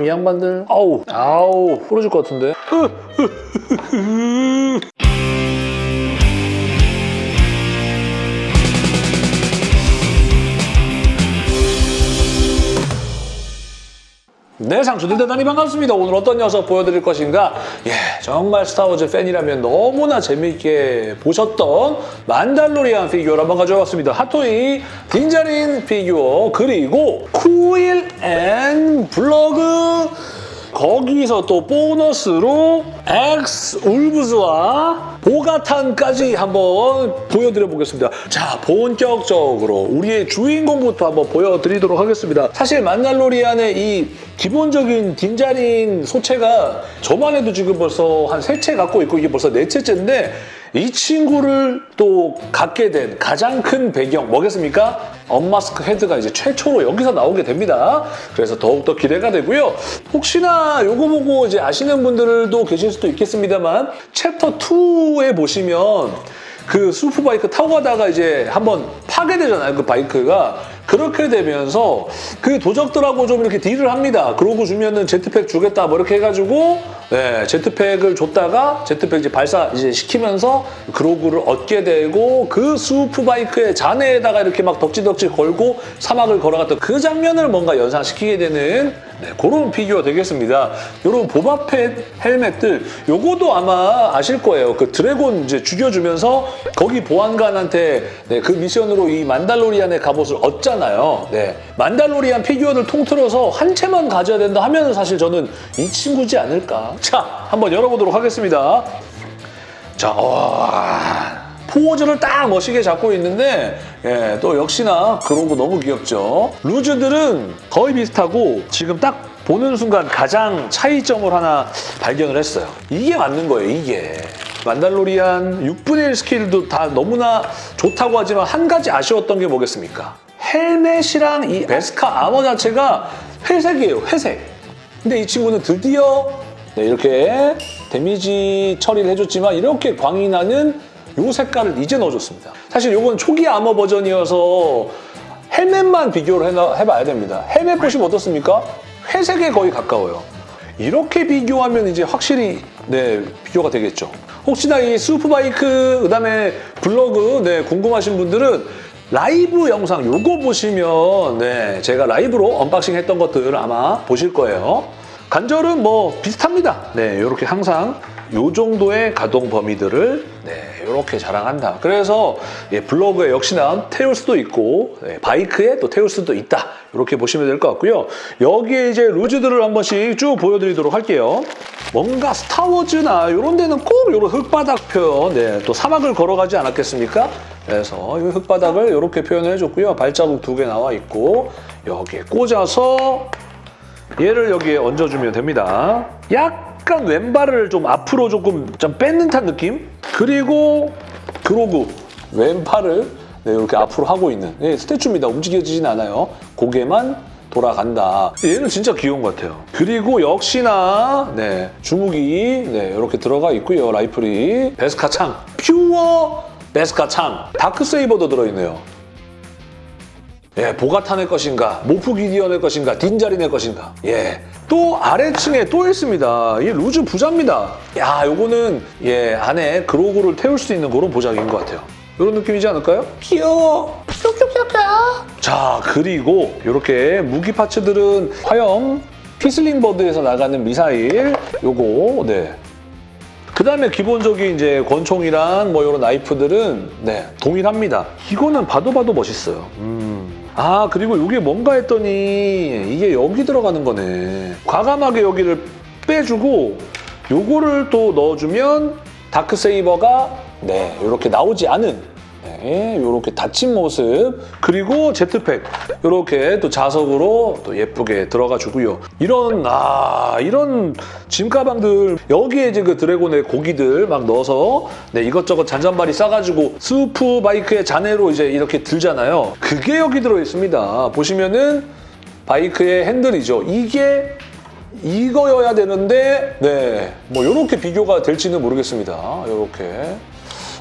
이 양반들. 아우. 아우 부러질 것 같은데 네, 상추들 대단히 반갑습니다. 오늘 어떤 녀석 보여드릴 것인가? 예, 정말 스타워즈 팬이라면 너무나 재미있게 보셨던 만달로리안 피규어를 한번 가져왔습니다. 핫토이 딘자린 피규어 그리고 쿠일 and 블러그 거기서 또 보너스로 액스 워브스와 보카탄까지 한번 보여드려 보겠습니다. 자, 본격적으로 우리의 주인공부터 한번 보여드리도록 하겠습니다. 사실 만달로리안의 이 기본적인 딘자린 소체가 저만 해도 지금 벌써 한 세 체 갖고 있고 이게 벌써 네 체째인데 이 친구를 또 갖게 된 가장 큰 배경 뭐겠습니까? unmasked head가 이제 최초로 여기서 나오게 됩니다. 그래서 더욱더 기대가 되고요. 혹시나 요거 보고 이제 아시는 분들도 계실 수도 있겠습니다만 챕터 2에 보시면 그 swoop bike 타고 가다가 이제 한번 파괴되잖아요. 그 바이크가. 그렇게 되면서 그 도적들하고 좀 이렇게 deal을 합니다. 그러고 주면은 jetpack 주겠다 뭐 이렇게 해가지고 네, jetpack을 줬다가 jetpack 이제 발사 이제 시키면서 그로구를 얻게 되고 그 swoop bike의 잔해에다가 이렇게 막 덕지덕지 걸고 사막을 걸어갔던 그 장면을 뭔가 연상시키게 되는 네, 그런 피규어 되겠습니다. 이런 보바펫 헬멧들 요거도 아마 아실 거예요. 그 드래곤 이제 죽여주면서 거기 보안관한테 네, 그 미션으로 이 만달로리안의 갑옷을 얻잖아요. 네, 만달로리안 피규어를 통틀어서 한 체만 가져야 된다 하면 사실 저는 이 친구지 않을까. 자, 한번 열어보도록 하겠습니다. 자, 와. 포즈를 딱 멋있게 잡고 있는데 예, 또 역시나 그런 거 너무 귀엽죠. 루즈들은 거의 비슷하고 지금 딱 보는 순간 가장 차이점을 하나 발견을 했어요. 이게 맞는 거예요, 이게. 만달로리안 6분의 1 스킬도 다 너무나 좋다고 하지만 한 가지 아쉬웠던 게 뭐겠습니까? 헬멧이랑 이 베스카 아머 자체가 회색이에요, 회색. 근데 이 친구는 드디어 네, 이렇게 데미지 처리를 해줬지만 이렇게 광이 나는 이 색깔을 이제 넣어줬습니다. 사실 이건 초기 아머 버전이어서 헬멧만 비교를 해나, 해봐야 됩니다. 헬멧 보시면 어떻습니까? 회색에 거의 가까워요. 이렇게 비교하면 이제 확실히 네 비교가 되겠죠. 혹시나 이 수프바이크 그다음에 블로그 네 궁금하신 분들은 라이브 영상 요거 보시면 네 제가 라이브로 언박싱 했던 것들 아마 보실 거예요. 관절은 뭐 비슷합니다. 네 이렇게 항상 요 정도의 가동 범위들을 네, 이렇게 자랑한다. 그래서 예, 블러그에 역시나 태울 수도 있고 예, 바이크에 또 태울 수도 있다. 이렇게 보시면 될 것 같고요. 여기에 이제 loose들을 한 번씩 쭉 보여드리도록 할게요. 뭔가 스타워즈나 이런 데는 꼭 이런 흙바닥 표현, 네, 또 사막을 걸어가지 않았겠습니까? 그래서 이 흙바닥을 이렇게 표현을 해줬고요. 발자국 두 개 나와 있고 여기에 꽂아서 얘를 여기에 얹어주면 됩니다. 약 간 왼발을 좀 앞으로 조금 좀 뺏는 듯한 느낌? 그리고 그로구 왼팔을 네, 이렇게 앞으로 하고 있는 네, 스태츄입니다. 움직여지진 않아요. 고개만 돌아간다. 얘는 진짜 귀여운 것 같아요. 그리고 역시나 네, 주무기 네, 이렇게 들어가 있고요. 라이플이 베스카 창 퓨어 베스카 창 다크세이버도 들어있네요. 예, 보카탄의 것인가, 모프 기디언의 것인가, 딘자린의 것인가. 예. 또 아래층에 또 있습니다. 이 loose 부자입니다. 야, 요거는 예, 안에 그로구를 태울 수 있는 그런 보자기인 것 같아요. 이런 느낌이지 않을까요? 귀여워. 자, 그리고 이렇게 무기 파츠들은 화염 whistling bird에서 나가는 미사일 요거 네. 그 다음에 기본적인 이제 권총이랑 뭐 이런 나이프들은 네 동일합니다. 이거는 봐도 봐도 멋있어요. 음. 아 그리고 이게 뭔가 했더니 이게 여기 들어가는 거네. 과감하게 여기를 빼주고 요거를 또 넣어주면 다크세이버가 네 이렇게 나오지 않은 네, 이렇게 닫힌 모습 그리고 제트팩 이렇게 또 자석으로 또 예쁘게 들어가 주고요. 이런 아 이런 짐 가방들 여기에 이제 그 드래곤의 고기들 막 넣어서 네, 이것저것 잔잔바리 싸가지고 swoop bike의 잔해로 이제 이렇게 들잖아요. 그게 여기 들어 있습니다. 보시면은 바이크의 핸들이죠. 이게 이거여야 되는데 네, 뭐 이렇게 비교가 될지는 모르겠습니다. 이렇게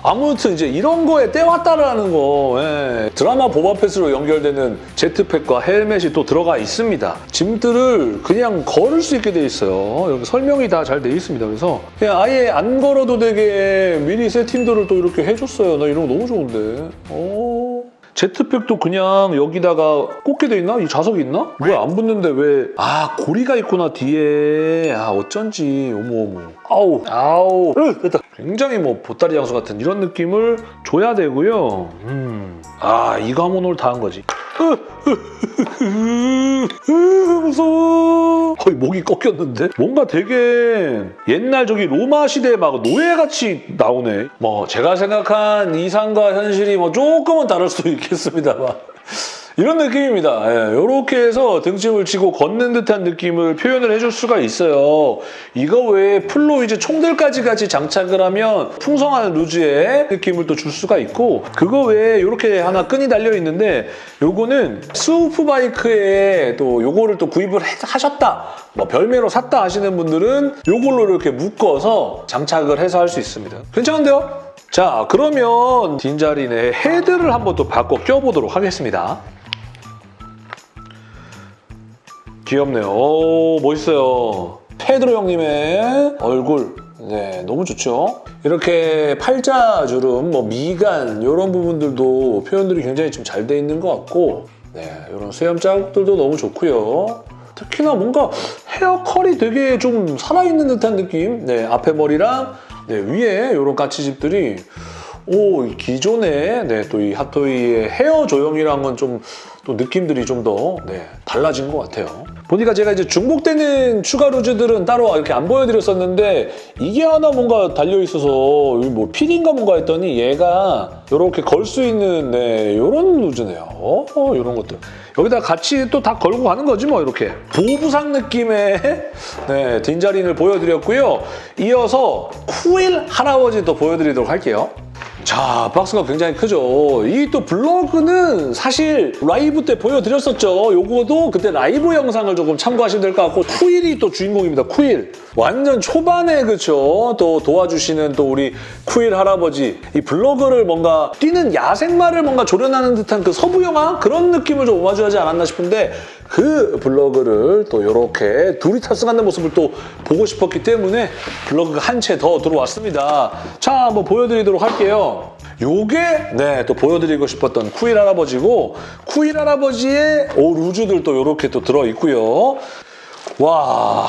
아무튼 이제 이런 거에 때왔다라는 거 예. 드라마 보바펫으로 연결되는 jetpack과 헬멧이 또 들어가 있습니다. 짐들을 그냥 걸을 수 있게 돼 있어요. 이렇게 설명이 다 잘 돼 있습니다. 그래서 그냥 아예 안 걸어도 되게 미니 세팅들을 또 이렇게 해줬어요. 나 이런 거 너무 좋은데. 오. 제트팩도 그냥 여기다가 꽂게 돼 있나? 이 자석이 있나? 왜 안 붙는데 왜? 아 고리가 있구나 뒤에. 아 어쩐지. 어머 어머. 아우 아우. 으, 됐다. 굉장히 뭐 보따리 장수 같은 이런 느낌을 줘야 되고요. 음. 아 이거 하면 오늘 다 한 거지. 무서워. 거의 목이 꺾였는데? 뭔가 되게 옛날 저기 로마 시대 막 노예같이 나오네. 뭐 제가 생각한 이상과 현실이 뭐 조금은 다를 수도 있겠습니다만. 이런 느낌입니다. 이렇게 해서 등짐을 지고 걷는 듯한 느낌을 표현을 해줄 수가 있어요. 이거 외에 플로 이제 총들까지 같이 장착을 하면 풍성한 loose의 느낌을 또 줄 수가 있고 그거 외에 이렇게 하나 끈이 달려 있는데 요거는 swoop bike에 또 요거를 또 구입을 해- 하셨다 뭐 별매로 샀다 하시는 분들은 요걸로 이렇게 묶어서 장착을 해서 할 수 있습니다. 괜찮은데요? 자 그러면 딘자린의 헤드를 한번 또 바꿔 껴보도록 하겠습니다. 귀엽네요. 오, 멋있어요. 페드로 형님의 얼굴. 네, 너무 좋죠? 이렇게 팔자 주름, 뭐 미간 이런 부분들도 표현들이 굉장히 좀 잘 돼 있는 것 같고 네, 이런 수염 자국들도 너무 좋고요. 특히나 뭔가 헤어 컬이 되게 좀 살아있는 듯한 느낌. 네, 앞에 머리랑 네, 위에 이런 까치집들이 오, 이 기존의 네, 또 이 핫토이의 헤어 조형이랑은 좀 또 느낌들이 좀 더 네, 달라진 것 같아요. 보니까 제가 이제 중복되는 추가 루즈들은 따로 이렇게 안 보여드렸었는데 이게 하나 뭔가 달려있어서 이뭐 필인가 뭔가 했더니 얘가 이렇게 걸 수 있는 네, 이런 루즈네요. 어, 이런 것들. 여기다 같이 또 다 걸고 가는 거지 뭐 이렇게. 보부상 느낌의 네, 딘자린을 보여드렸고요. 이어서 쿠일 할아버지 또 보여드리도록 할게요. 자, 박스가 굉장히 크죠. 이 또 블로그는 사실 라이브 때 보여드렸었죠. 요거도 그때 라이브 영상을 조금 참고하시면 될 것 같고 쿠일이 또 주인공입니다. 쿠일. 완전 초반에 그쵸. 또 도와주시는 또 우리 쿠일 할아버지. 이 블로그를 뭔가 뛰는 야생마를 뭔가 조련하는 듯한 그 서부 영화 그런 느낌을 좀 오마주하지 않았나 싶은데 그 블러그를 또 이렇게 둘이 탑승하는 모습을 또 보고 싶었기 때문에 블러그가 한 체 더 들어왔습니다. 자, 한번 보여드리도록 할게요. 요게 네, 또 보여드리고 싶었던 쿠일 할아버지고 쿠일 할아버지의 오 loose들 또 이렇게 또 들어있고요. 와...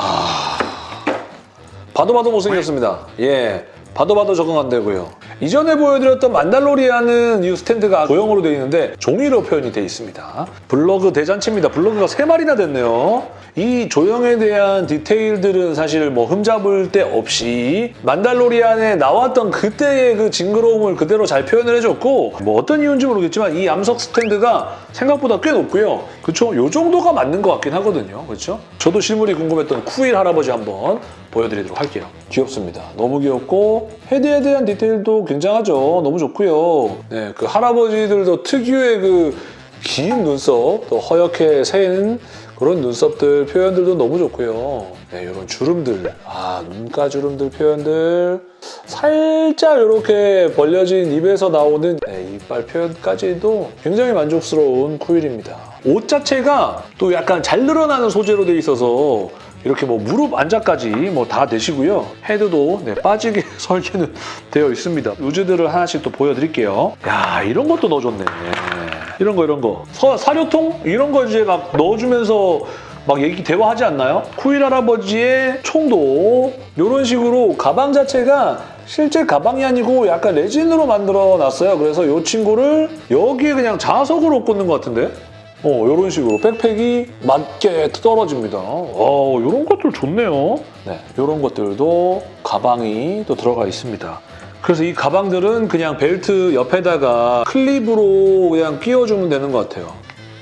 봐도 봐도 못생겼습니다. 예. 봐도 봐도 적응 안 되고요. 이전에 보여드렸던 만달로리안은 이 스탠드가 고형으로 되어 있는데 종이로 표현이 되어 있습니다. 블러그 대잔치입니다. 블러그가 세마리나 됐네요. 이 조형에 대한 디테일들은 사실 뭐 흠잡을 데 없이 만달로리안에 나왔던 그때의 그 징그러움을 그대로 잘 표현을 해줬고 뭐 어떤 이유인지 모르겠지만 이 암석 스탠드가 생각보다 꽤 높고요. 그렇죠? 요 정도가 맞는 것 같긴 하거든요. 그렇죠? 저도 실물이 궁금했던 쿠일 할아버지 한번 보여드리도록 할게요. 귀엽습니다. 너무 귀엽고 헤드에 대한 디테일도 굉장하죠. 너무 좋고요. 네, 그 할아버지들도 특유의 그 긴 눈썹, 또 허옇게 새는 그런 눈썹들 표현들도 너무 좋고요. 네, 이런 주름들, 아 눈가 주름들 표현들 살짝 이렇게 벌려진 입에서 나오는 네, 이빨 표현까지도 굉장히 만족스러운 쿠일입니다. 옷 자체가 또 약간 잘 늘어나는 소재로 돼 있어서 이렇게 뭐 무릎 안자까지 뭐 다 되시고요. 헤드도 네, 빠지게 설계는 되어 있습니다. 루즈들을 하나씩 또 보여드릴게요. 야 이런 것도 넣어줬네. 이런 거 이런 거. 서, 사료통? 이런 거 이제 막 넣어주면서 막 얘기 대화하지 않나요? 쿠일 할아버지의 총도 이런 식으로 가방 자체가 실제 가방이 아니고 약간 레진으로 만들어 놨어요. 그래서 이 친구를 여기에 그냥 자석으로 꽂는 것 같은데? 어, 이런 식으로 백팩이 맞게 떨어집니다. 어, 이런 것들 좋네요. 네, 이런 것들도 가방이 또 들어가 있습니다. 그래서 이 가방들은 그냥 벨트 옆에다가 클립으로 그냥 끼워주면 되는 것 같아요.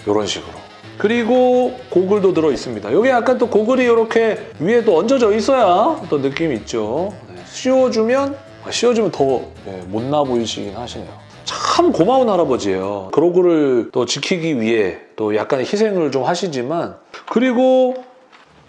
이런 식으로. 그리고 고글도 들어 있습니다. 여기 약간 또 고글이 이렇게 위에 또 얹어져 있어야 또 느낌이 있죠. 네, 씌워주면 아, 씌워주면 더 네, 못나 보이시긴 하시네요. 참 고마운 할아버지예요. 그로구를 또 지키기 위해 또 약간의 희생을 좀 하시지만 그리고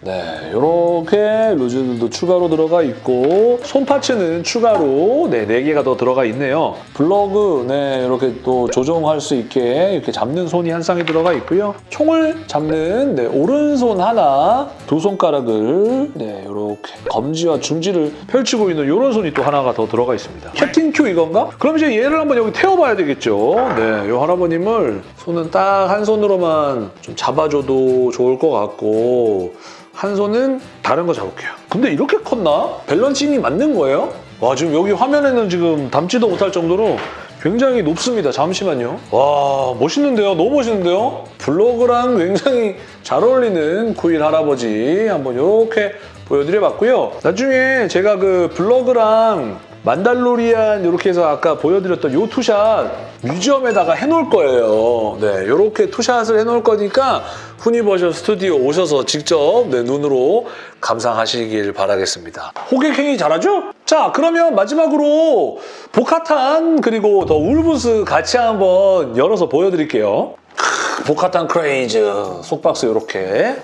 네, 이렇게 loose들도 추가로 들어가 있고 손 파츠는 추가로 네, 4개가 더 들어가 있네요. 블러그 네, 이렇게 또 조정할 수 있게 이렇게 잡는 손이 한 쌍이 들어가 있고요. 총을 잡는 네, 오른손 하나, 두 손가락을 네, 이렇게 검지와 중지를 펼치고 있는 이런 손이 또 하나가 더 들어가 있습니다. 캡틴 큐 이건가? 그럼 이제 얘를 한번 여기 태워봐야 되겠죠. 네, 이 할아버님을 손은 딱 한 손으로만 좀 잡아줘도 좋을 것 같고 한 손은 다른 거 잡을게요. 근데 이렇게 컸나? 밸런싱이 맞는 거예요? 와 지금 여기 화면에는 지금 담지도 못할 정도로 굉장히 높습니다. 잠시만요. 와 멋있는데요? 너무 멋있는데요? 블로그랑 굉장히 잘 어울리는 쿠일 할아버지 한번 이렇게 보여드려봤고요. 나중에 제가 그 블러그랑 만달로리안 이렇게 해서 아까 보여드렸던 요 two-shot museum에다가 해놓을 거예요. 네, 이렇게 two-shot을 해놓을 거니까 후니버셜 스튜디오 오셔서 직접 네, 눈으로 감상하시길 바라겠습니다. 호객행위 잘하죠? 자, 그러면 마지막으로 보카탄 그리고 더 워브스 같이 한번 열어서 보여드릴게요. 크, 보카탄 크레이즈 속박스 이렇게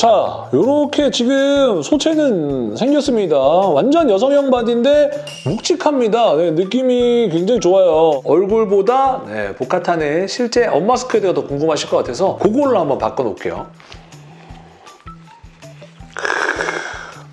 자, 이렇게 지금 소체는 생겼습니다. 완전 여성형 바디인데 묵직합니다. 네, 느낌이 굉장히 좋아요. 얼굴보다 네, 보카탄의 실제 언마스크헤드가 더 궁금하실 것 같아서 그걸로 한번 바꿔놓을게요.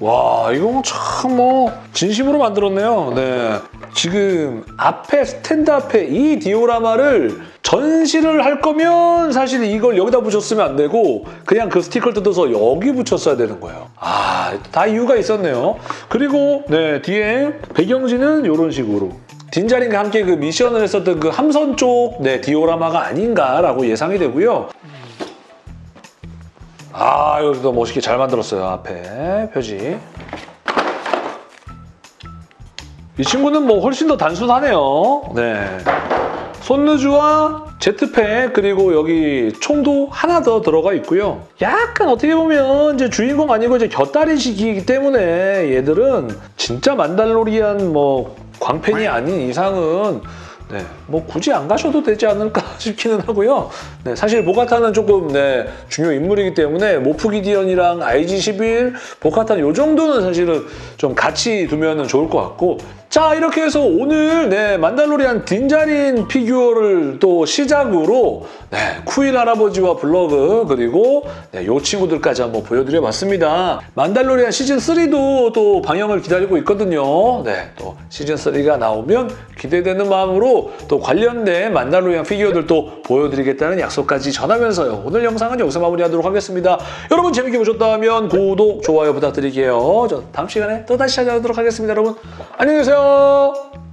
와 이거 참 뭐 진심으로 만들었네요. 네. 지금 앞에 스탠드 앞에 이 디오라마를 전시를 할 거면 사실 이걸 여기다 붙였으면 안 되고 그냥 그 스티커를 뜯어서 여기 붙였어야 되는 거예요. 아, 다 이유가 있었네요. 그리고 네 뒤에 배경지는 이런 식으로 딘자린과 함께 그 미션을 했었던 그 함선 쪽 네, 디오라마가 아닌가라고 예상이 되고요. 아, 여기도 멋있게 잘 만들었어요, 앞에 표지. 이 친구는 뭐 훨씬 더 단순하네요. 네. 손루즈와 제트팩 그리고 여기 총도 하나 더 들어가 있고요. 약간 어떻게 보면 이제 주인공 아니고 이제 곁다리식이기 때문에 얘들은 진짜 만달로리안 뭐 광팬이 아닌 이상은 네, 뭐 굳이 안 가셔도 되지 않을까 싶기는 하고요. 네, 사실 보카타는 조금 네, 중요 인물이기 때문에 모프기디언이랑 IG-11, 보카타는 이 정도는 사실은 좀 같이 두면 좋을 것 같고 자 이렇게 해서 오늘 네, 만달로리안 딘자린 피규어를 또 시작으로 네, 쿠일 할아버지와 블러그 그리고 네, 이 친구들까지 한번 보여드려봤습니다. 만달로리안 시즌3도 또 방영을 기다리고 있거든요. 네, 또 시즌3가 나오면 기대되는 마음으로 또 관련된 만달로리안 피규어들도 보여드리겠다는 약속까지 전하면서요. 오늘 영상은 여기서 마무리하도록 하겠습니다. 여러분 재밌게 보셨다면 구독, 좋아요 부탁드릴게요. 저 다음 시간에 또 다시 찾아오도록 하겠습니다. 여러분 안녕히 계세요.